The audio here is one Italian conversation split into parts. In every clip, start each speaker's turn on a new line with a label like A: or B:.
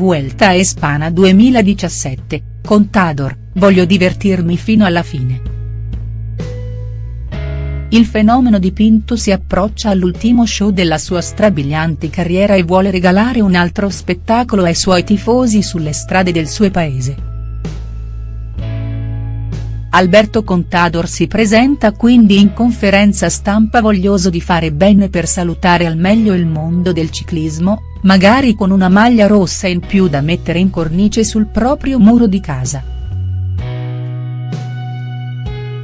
A: Vuelta a Espana 2017, Contador, voglio divertirmi fino alla fine. Il fenomeno dipinto si approccia all'ultimo show della sua strabiliante carriera e vuole regalare un altro spettacolo ai suoi tifosi sulle strade del suo paese. Alberto Contador si presenta quindi in conferenza stampa voglioso di fare bene per salutare al meglio il mondo del ciclismo, magari con una maglia rossa in più da mettere in cornice sul proprio muro di casa.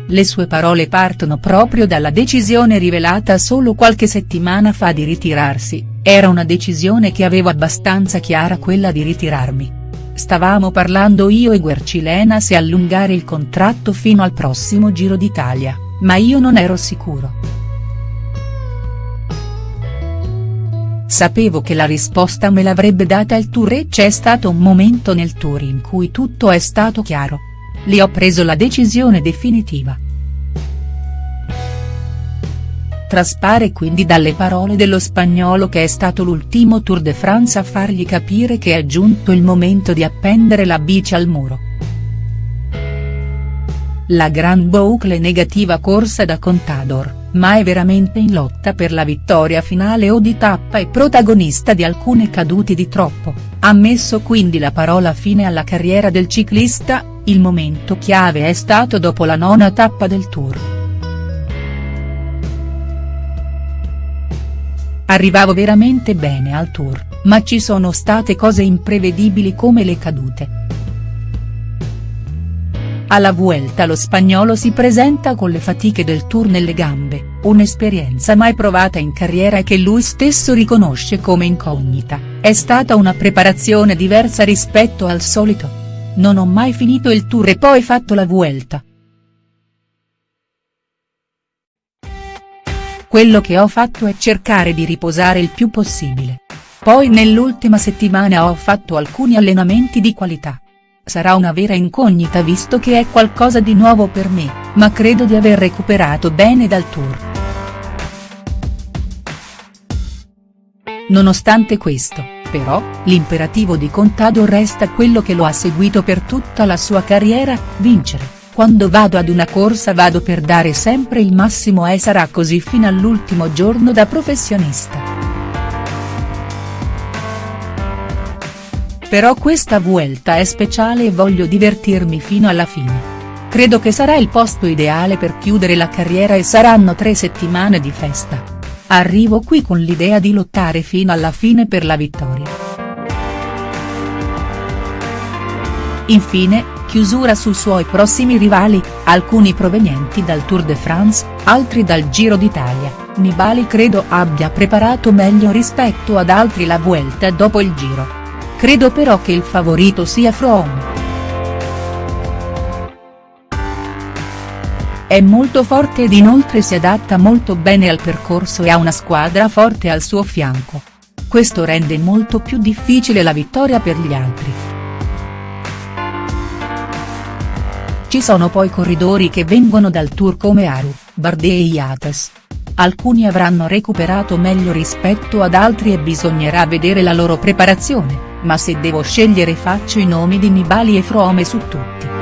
A: Le sue parole partono proprio dalla decisione rivelata solo qualche settimana fa di ritirarsi, era una decisione che avevo abbastanza chiara quella di ritirarmi. Stavamo parlando io e Guercilena se allungare il contratto fino al prossimo Giro d'Italia, ma io non ero sicuro. Sapevo che la risposta me l'avrebbe data il tour e c'è stato un momento nel tour in cui tutto è stato chiaro. Lì ho preso la decisione definitiva. Traspare quindi dalle parole dello spagnolo che è stato l'ultimo Tour de France a fargli capire che è giunto il momento di appendere la bici al muro. La Grand Boucle negativa corsa da Contador, ma è veramente in lotta per la vittoria finale o di tappa e protagonista di alcune caduti di troppo, ha messo quindi la parola fine alla carriera del ciclista, il momento chiave è stato dopo la nona tappa del Tour. Arrivavo veramente bene al tour, ma ci sono state cose imprevedibili come le cadute. Alla Vuelta lo spagnolo si presenta con le fatiche del tour nelle gambe, un'esperienza mai provata in carriera e che lui stesso riconosce come incognita, è stata una preparazione diversa rispetto al solito. Non ho mai finito il tour e poi fatto la Vuelta, quello che ho fatto è cercare di riposare il più possibile. Poi nell'ultima settimana ho fatto alcuni allenamenti di qualità. Sarà una vera incognita visto che è qualcosa di nuovo per me, ma credo di aver recuperato bene dal tour. Nonostante questo, però, l'imperativo di Contado resta quello che lo ha seguito per tutta la sua carriera, vincere. Quando vado ad una corsa vado per dare sempre il massimo e sarà così fino all'ultimo giorno da professionista. Però questa Vuelta è speciale e voglio divertirmi fino alla fine. Credo che sarà il posto ideale per chiudere la carriera e saranno tre settimane di festa. Arrivo qui con l'idea di lottare fino alla fine per la vittoria. Infine, chiusura sui suoi prossimi rivali, alcuni provenienti dal Tour de France, altri dal Giro d'Italia, Nibali credo abbia preparato meglio rispetto ad altri la Vuelta dopo il Giro. Credo però che il favorito sia Froome. È molto forte ed inoltre si adatta molto bene al percorso e ha una squadra forte al suo fianco. Questo rende molto più difficile la vittoria per gli altri. Ci sono poi corridori che vengono dal tour come Aru, Bardet e Yates. Alcuni avranno recuperato meglio rispetto ad altri e bisognerà vedere la loro preparazione, ma se devo scegliere faccio i nomi di Nibali e Frome su tutti.